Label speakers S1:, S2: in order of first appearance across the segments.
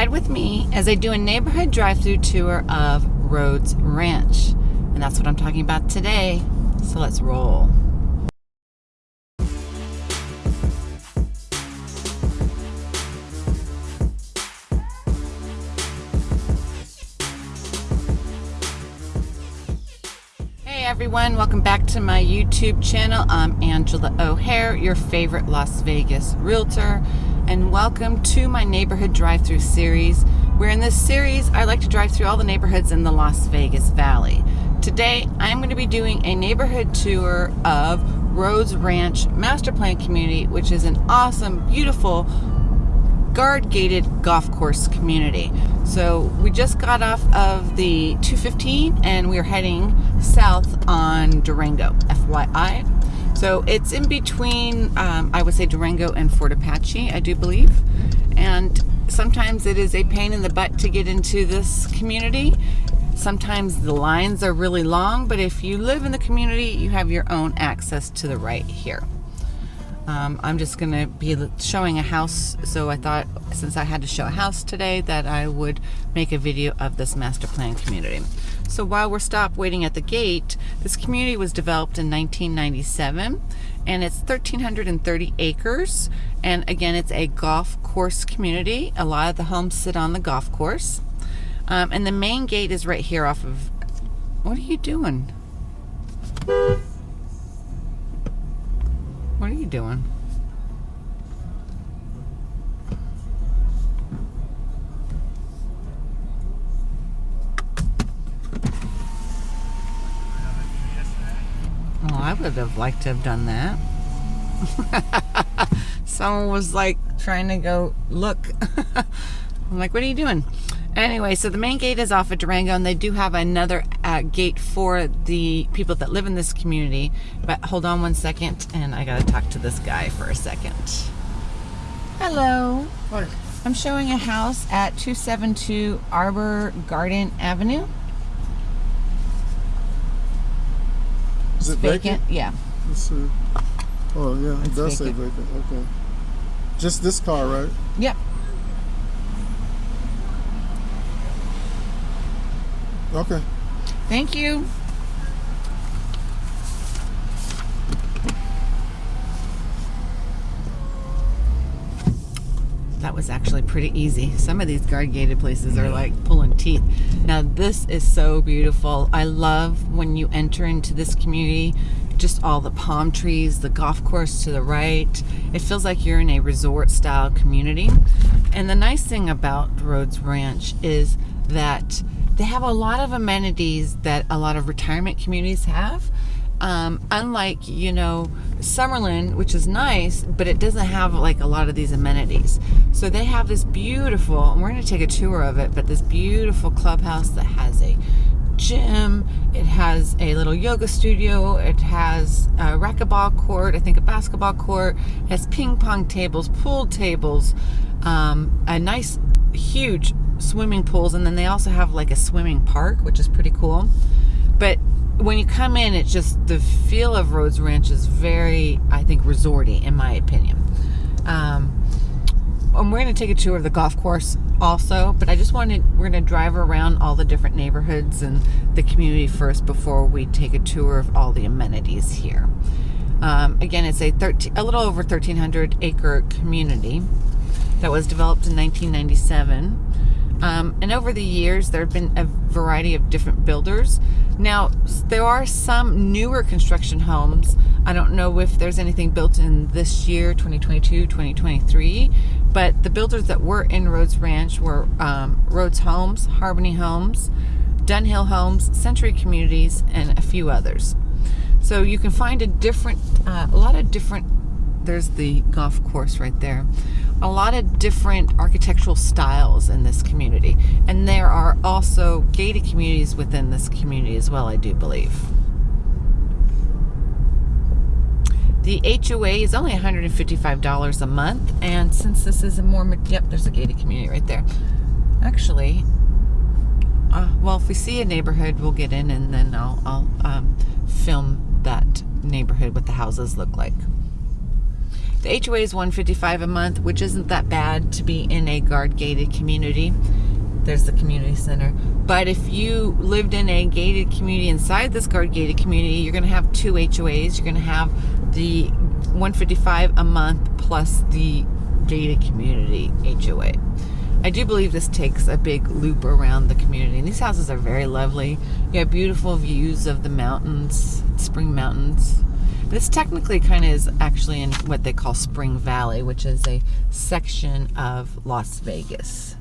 S1: ride with me as I do a neighborhood drive-through tour of Rhodes Ranch. And that's what I'm talking about today. So let's roll. Hey everyone, welcome back to my YouTube channel. I'm Angela O'Hare, your favorite Las Vegas realtor and welcome to my neighborhood drive-through series where in this series I like to drive through all the neighborhoods in the Las Vegas Valley. Today I'm going to be doing a neighborhood tour of Rhodes Ranch Master Plan Community which is an awesome, beautiful guard gated golf course community. So we just got off of the 215 and we're heading south on Durango, FYI. So it's in between, um, I would say Durango and Fort Apache, I do believe. And sometimes it is a pain in the butt to get into this community. Sometimes the lines are really long, but if you live in the community, you have your own access to the right here. Um, I'm just going to be showing a house, so I thought since I had to show a house today that I would make a video of this master plan community. So while we're stopped waiting at the gate, this community was developed in 1997 and it's 1,330 acres. And again, it's a golf course community. A lot of the homes sit on the golf course. Um, and the main gate is right here off of, what are you doing? What are you doing? Would have liked to have done that. Someone was like trying to go look. I'm like, what are you doing? Anyway, so the main gate is off of Durango, and they do have another uh, gate for the people that live in this community. But hold on one second, and I gotta talk to this guy for a second. Hello.
S2: Hi.
S1: I'm showing a house at 272 Arbor Garden Avenue.
S2: Is it vacant?
S1: Yeah.
S2: Let's see. Oh yeah, it does say
S1: vacant.
S2: vacant. Okay. Just this car, right?
S1: Yep.
S2: Okay.
S1: Thank you. That was actually pretty easy. Some of these guard gated places are like pulling teeth. Now this is so beautiful. I love when you enter into this community, just all the palm trees, the golf course to the right. It feels like you're in a resort style community. And the nice thing about Rhodes Ranch is that they have a lot of amenities that a lot of retirement communities have. Um, unlike, you know, Summerlin, which is nice, but it doesn't have like a lot of these amenities. So they have this beautiful, and we're going to take a tour of it, but this beautiful clubhouse that has a gym, it has a little yoga studio, it has a racquetball court, I think a basketball court, it has ping pong tables, pool tables, um, a nice huge swimming pools, and then they also have like a swimming park, which is pretty cool. But when you come in, it's just the feel of Rhodes Ranch is very, I think, resorty, in my opinion. Um, and we're going to take a tour of the golf course also, but I just wanted, we're going to drive around all the different neighborhoods and the community first before we take a tour of all the amenities here. Um, again, it's a 13, a little over 1,300 acre community that was developed in 1997. Um, and over the years, there have been a variety of different builders. Now, there are some newer construction homes. I don't know if there's anything built in this year, 2022, 2023, but the builders that were in Rhodes Ranch were um, Rhodes Homes, Harmony Homes, Dunhill Homes, Century Communities, and a few others. So you can find a different, uh, a lot of different there's the golf course right there. A lot of different architectural styles in this community. And there are also gated communities within this community as well, I do believe. The HOA is only $155 a month. And since this is a more, yep, there's a gated community right there. Actually, uh, well, if we see a neighborhood, we'll get in and then I'll, I'll um, film that neighborhood, what the houses look like. The HOA is 155 a month, which isn't that bad to be in a guard gated community. There's the community center. But if you lived in a gated community inside this guard gated community, you're going to have two HOAs. You're going to have the 155 a month plus the gated community HOA. I do believe this takes a big loop around the community. And these houses are very lovely. You have beautiful views of the mountains, Spring Mountains. This technically kind of is actually in what they call Spring Valley, which is a section of Las Vegas.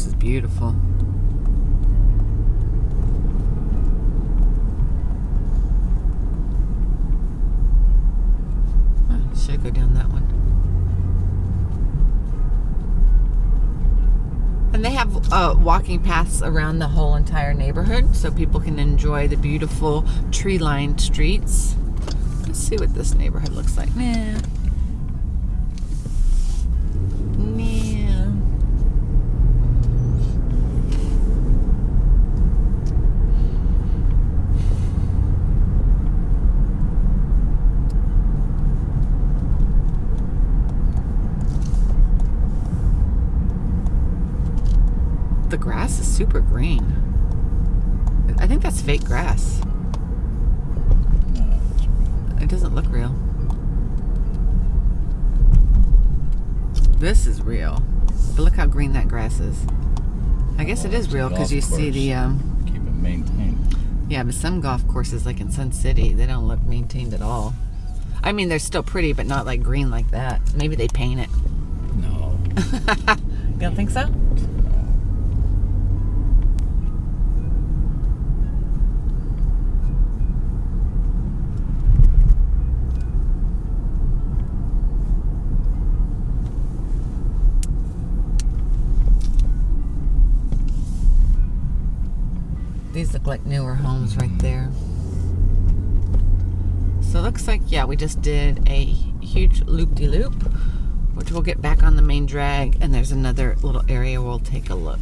S1: Course is beautiful. Oh, should go down that one. And they have uh, walking paths around the whole entire neighborhood so people can enjoy the beautiful tree lined streets. Let's see what this neighborhood looks like. Nah. The grass is super green. I think that's fake grass.
S3: No, it's real.
S1: It doesn't look real. This is real. But look how green that grass is. I guess
S3: Well, it's
S1: real because you see the um
S3: Keep it maintained.
S1: yeah, but some golf courses like in Sun City, they don't look maintained at all. I mean, they're still pretty, but not like green like that. Maybe they paint it.
S3: No.
S1: You don't think so? These look like newer homes right there. So it looks like, yeah, we just did a huge loop-de-loop, which we'll get back on the main drag, and there's another little area we'll take a look.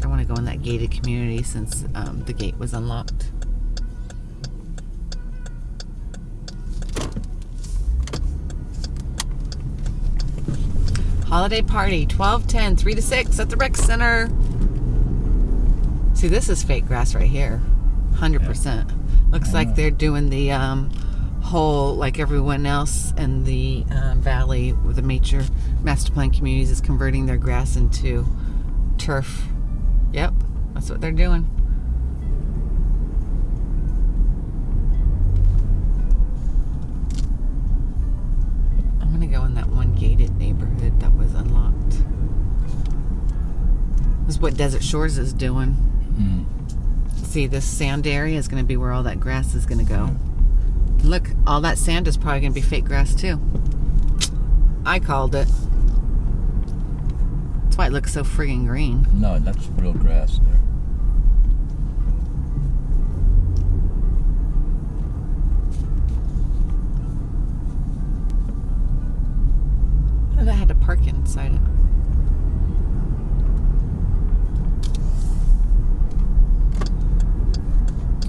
S1: I want to go in that gated community since um, the gate was unlocked. Holiday party, 1210, 3 to 6 at the rec center. See, this is fake grass right here. 100%. Looks like they're doing the um, whole, like everyone else in the um, valley with the major master plan communities, is converting their grass into turf. Yep, that's what they're doing. Is what Desert Shores is doing.
S3: Hmm.
S1: See, this sand area is going to be where all that grass is going to go. Look, all that sand is probably going to be fake grass too. I called it. That's why it looks so friggin' green.
S3: No, that's real grass there.
S1: That had to park inside it.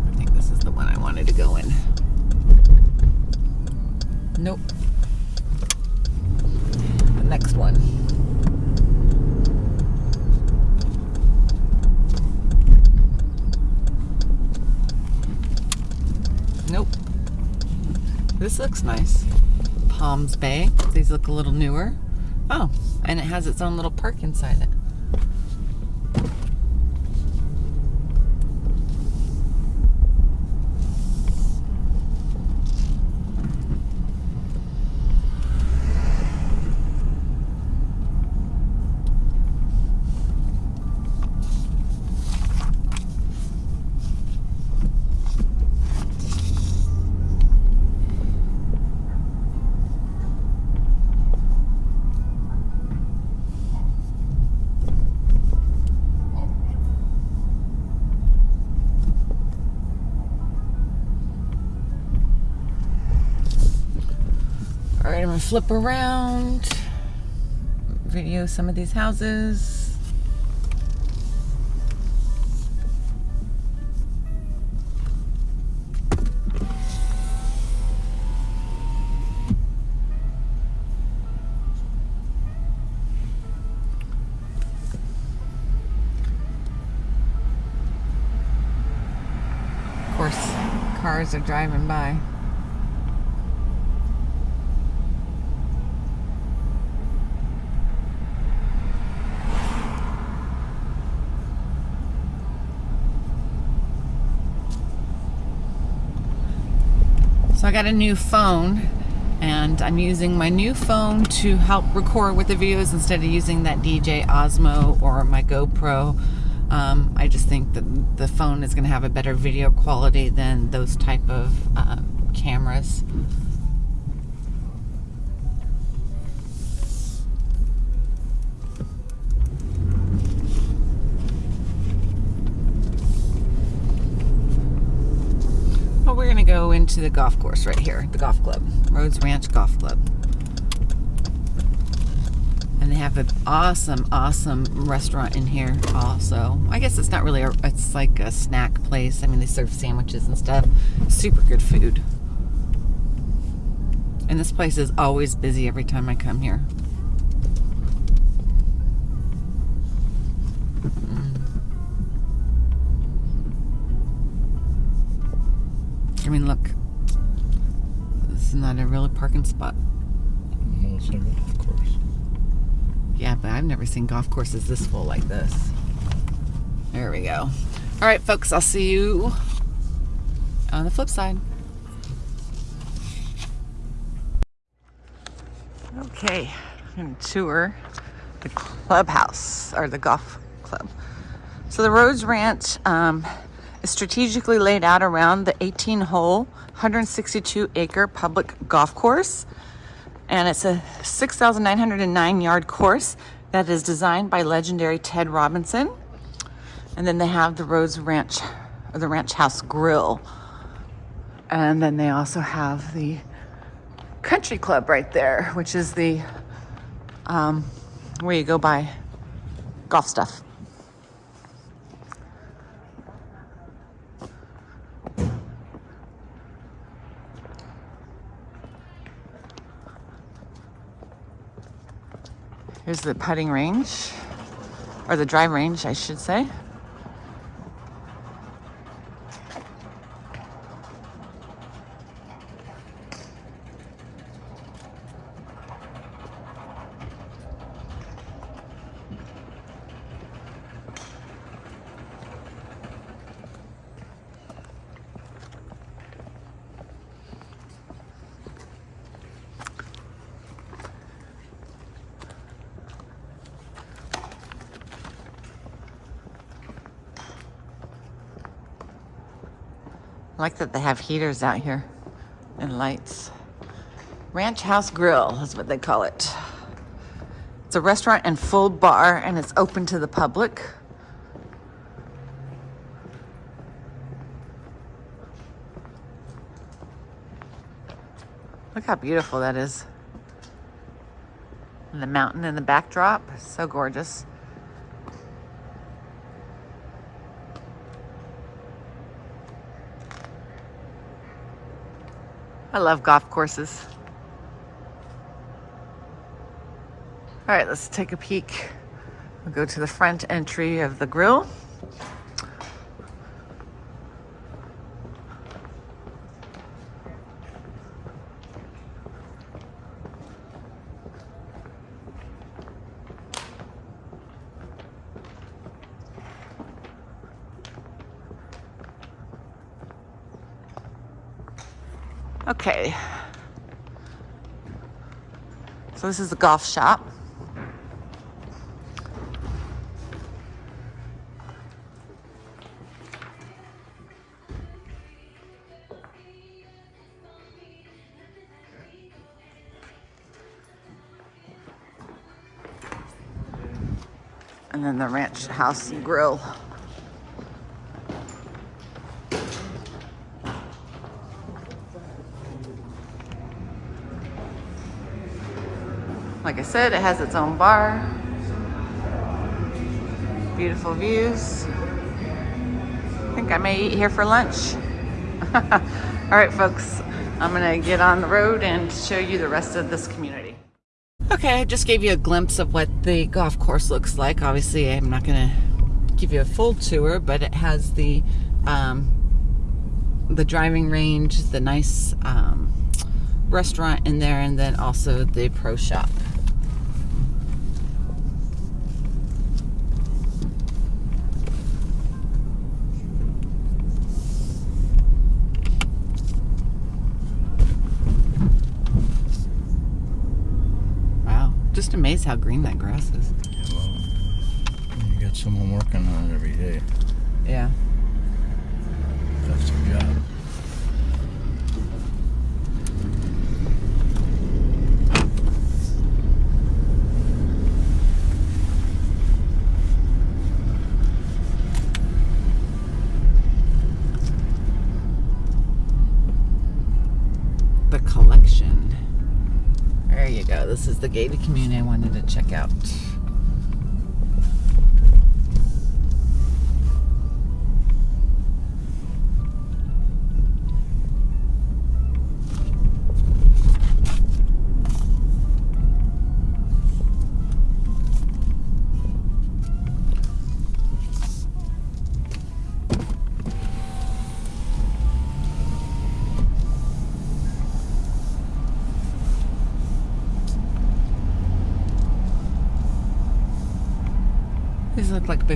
S1: I think this is the one I wanted to go in. Nope. The next one. Nope. This looks nice. Palms Bay. These look a little newer. Oh, and it has its own little park inside it. Flip around, video some of these houses. Of course, cars are driving by. I got a new phone and I'm using my new phone to help record with the videos instead of using that DJ Osmo or my GoPro. Um, I just think that the phone is going to have a better video quality than those type of um, cameras. Go into the golf course right here, the golf club, Rhodes Ranch Golf Club. And they have an awesome, awesome restaurant in here also. I guess it's not really, a, it's like a snack place. I mean, they serve sandwiches and stuff. Super good food. And this place is always busy every time I come here. I mean, look. This is not a real parking spot.
S3: Well, it's a golf course.
S1: Yeah, but I've never seen golf courses this full like this. There we go. All right, folks, I'll see you on the flip side. Okay, I'm going to tour the clubhouse or the golf club. So the Rhodes Ranch um, is strategically laid out around the 18 hole, 162 acre public golf course and it's a 6,909 yard course that is designed by legendary Ted Robinson. And then they have the Rhodes Ranch, or the Ranch House Grill. And then they also have the Country Club right there, which is the um, where you go buy golf stuff. Here's the putting range, or the drive range, I should say. Like that they have heaters out here and lights. Ranch House Grill is what they call it. It's a restaurant and full bar and it's open to the public. Look how beautiful that is. And the mountain in the backdrop, so gorgeous. I love golf courses. All right, let's take a peek. We'll go to the front entry of the grill. Okay. So this is the golf shop. And then the ranch house and grill. Said, it has its own bar. Beautiful views. I think I may eat here for lunch. All right, folks, I'm gonna get on the road and show you the rest of this community. Okay, I just gave you a glimpse of what the golf course looks like. Obviously, I'm not gonna give you a full tour, but it has the um, the driving range, the nice um, restaurant in there, and then also the pro shop. Wow, just amazed how green that grass is.
S3: Well, you got someone working on it every day.
S1: Yeah.
S3: That's their job.
S1: Is the gated community I wanted to check out.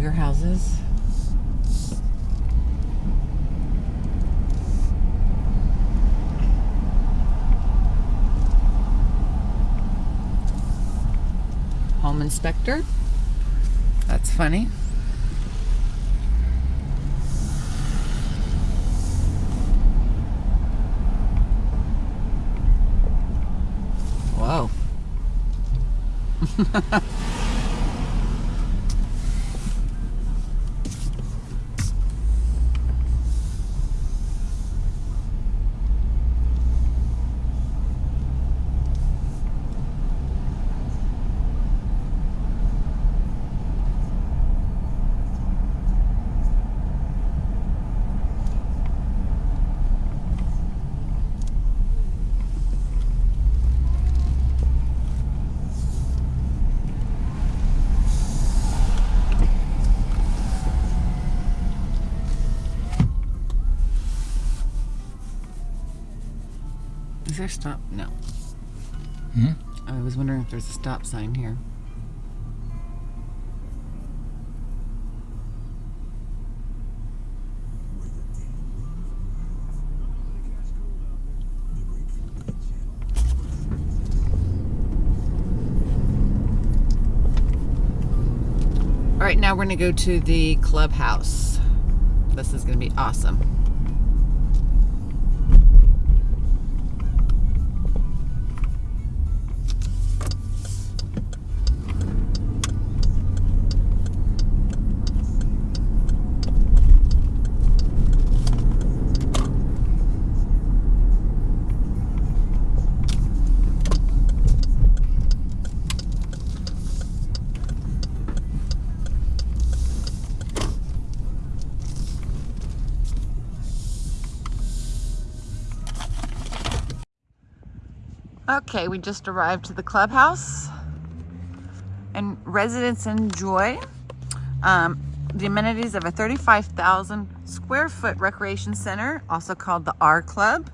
S1: Bigger houses. Home inspector. That's funny. Whoa. there stop? No.
S3: Hmm?
S1: I was wondering if there's a stop sign here. All right, now we're gonna go to the clubhouse. This is gonna be awesome. Okay, we just arrived to the clubhouse and residents enjoy um, the amenities of a 35,000 square foot recreation center, also called the R Club.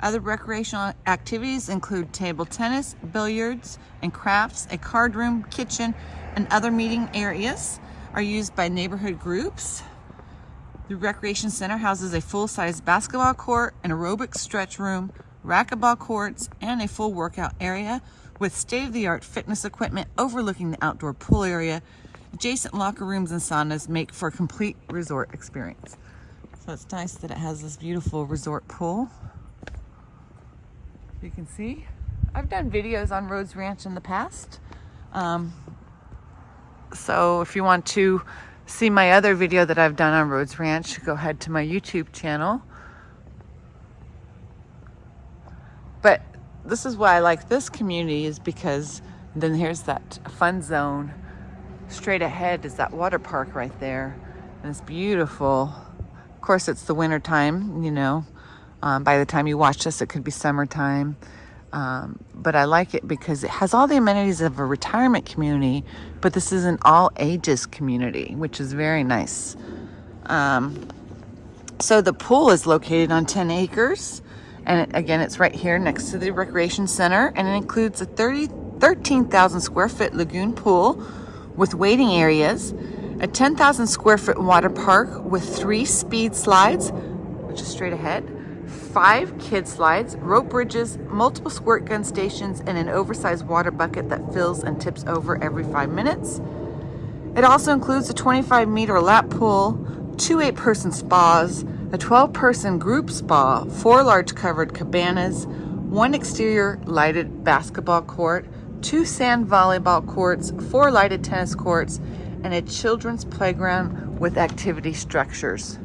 S1: Other recreational activities include table tennis, billiards, and crafts. A card room, kitchen, and other meeting areas are used by neighborhood groups. The Recreation Center houses a full-size basketball court, an aerobic stretch room, racquetball courts, and a full workout area with state-of-the-art fitness equipment overlooking the outdoor pool area. Adjacent locker rooms and saunas make for a complete resort experience. So it's nice that it has this beautiful resort pool. You can see. I've done videos on Rhodes Ranch in the past. Um, so if you want to see my other video that I've done on Rhodes Ranch, go ahead to my YouTube channel. But this is why I like this community is because then here's that fun zone. Straight ahead is that water park right there. And it's beautiful. Of course, it's the winter time, you know. Um, by the time you watch this, it could be summertime. Um, but I like it because it has all the amenities of a retirement community, but this is an all ages community, which is very nice. Um, so the pool is located on 10 acres. And it, again, it's right here next to the recreation center. And it includes a 30, 13,000 square foot lagoon pool with waiting areas, a 10,000 square foot water park with three speed slides, which is straight ahead, five kid slides, rope bridges, multiple squirt gun stations, and an oversized water bucket that fills and tips over every five minutes. It also includes a 25 meter lap pool, two eight person spas, a 12 person group spa, four large covered cabanas, one exterior lighted basketball court, two sand volleyball courts, four lighted tennis courts, and a children's playground with activity structures.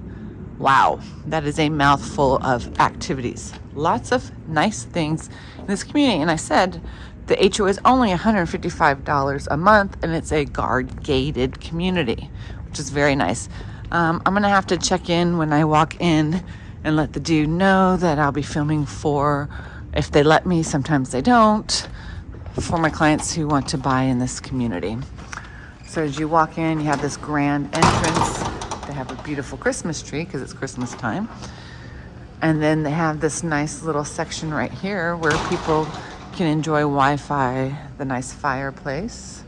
S1: Wow, that is a mouthful of activities. Lots of nice things in this community. And I said the HO is only $155 a month and it's a guard gated community, which is very nice. Um, I'm gonna have to check in when I walk in and let the dude know that I'll be filming for, if they let me, sometimes they don't, for my clients who want to buy in this community. So as you walk in, you have this grand entrance. They have a beautiful Christmas tree because it's Christmas time. And then they have this nice little section right here where people can enjoy Wi-Fi, the nice fireplace.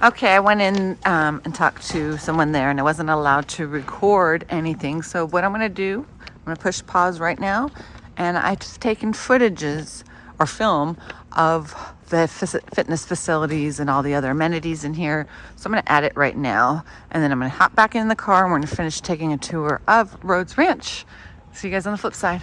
S1: Okay, I went in um, and talked to someone there and I wasn't allowed to record anything. So what I'm gonna do, I'm gonna push pause right now and I just taken footages or film of the fitness facilities and all the other amenities in here. So I'm gonna add it right now and then I'm gonna hop back in the car and we're gonna finish taking a tour of Rhodes Ranch. See you guys on the flip side.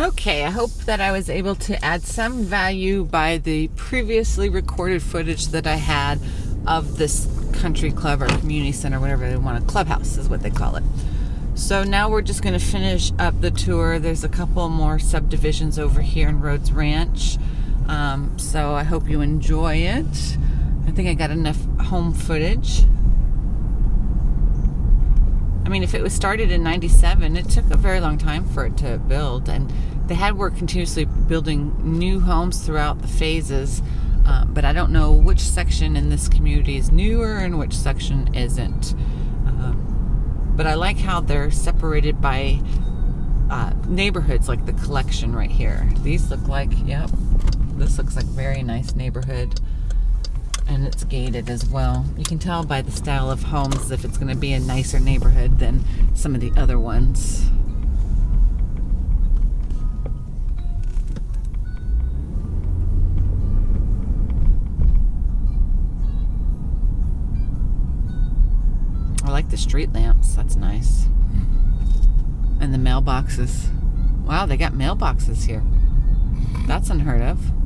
S1: Okay, I hope that I was able to add some value by the previously recorded footage that I had of this country club or community center, whatever they want, a clubhouse is what they call it. So now we're just going to finish up the tour. There's a couple more subdivisions over here in Rhodes Ranch. Um, so I hope you enjoy it. I think I got enough home footage. I mean, if it was started in 97, it took a very long time for it to build. And they had worked continuously building new homes throughout the phases. Um, but I don't know which section in this community is newer and which section isn't. Um, but I like how they're separated by uh, neighborhoods, like the collection right here. These look like, yep, this looks like very nice neighborhood and it's gated as well. You can tell by the style of homes if it's going to be a nicer neighborhood than some of the other ones. The street lamps. That's nice. And the mailboxes. Wow, they got mailboxes here. That's unheard of.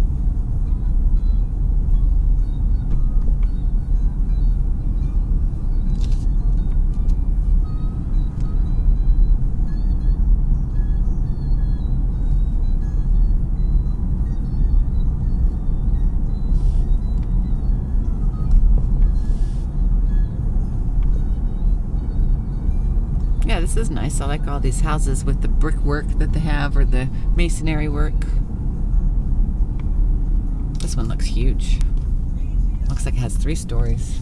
S1: This is nice. I like all these houses with the brickwork that they have or the masonry work. This one looks huge. Looks like it has three stories.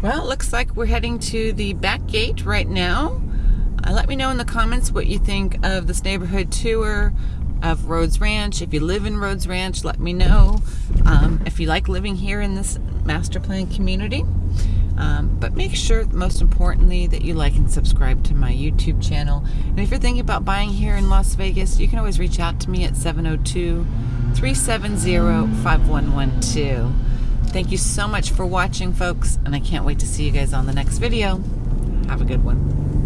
S1: Well, it looks like we're heading to the back gate right now. Uh, let me know in the comments what you think of this neighborhood tour of Rhodes Ranch. If you live in Rhodes Ranch, let me know. Um, if you like living here in this master plan community. Um, but make sure, most importantly, that you like and subscribe to my YouTube channel. And if you're thinking about buying here in Las Vegas, you can always reach out to me at 702 370 5112. Thank you so much for watching, folks, and I can't wait to see you guys on the next video. Have a good one.